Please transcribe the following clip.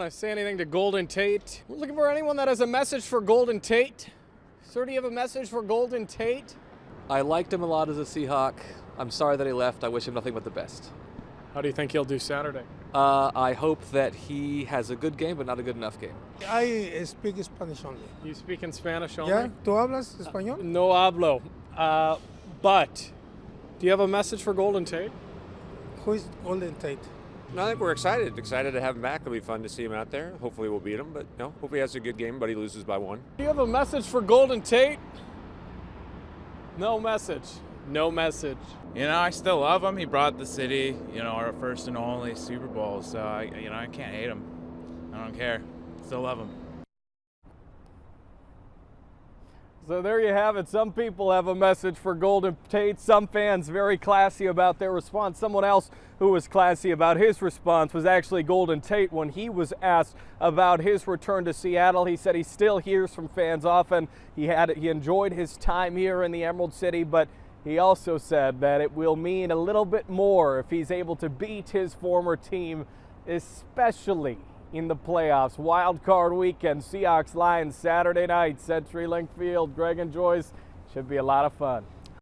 want to say anything to Golden Tate. We're looking for anyone that has a message for Golden Tate. Sir, do you have a message for Golden Tate? I liked him a lot as a Seahawk. I'm sorry that he left. I wish him nothing but the best. How do you think he'll do Saturday? Uh, I hope that he has a good game, but not a good enough game. I speak Spanish only. You speak in Spanish only? ¿Ya? ¿Tú hablas español? No hablo. Uh, but, do you have a message for Golden Tate? Who is Golden Tate? No, I think we're excited. Excited to have him back. It'll be fun to see him out there. Hopefully, we'll beat him. But no, hope he has a good game. But he loses by one. Do you have a message for Golden Tate? No message. No message. You know, I still love him. He brought the city, you know, our first and only Super Bowl. So I, you know, I can't hate him. I don't care. Still love him. So there you have it. Some people have a message for Golden Tate. Some fans very classy about their response. Someone else who was classy about his response was actually Golden Tate when he was asked about his return to Seattle. He said he still hears from fans often. He had he enjoyed his time here in the Emerald City, but he also said that it will mean a little bit more if he's able to beat his former team, especially in the playoffs. Wild card weekend, Seahawks Lions Saturday night, CenturyLink Field. Greg and Joyce should be a lot of fun.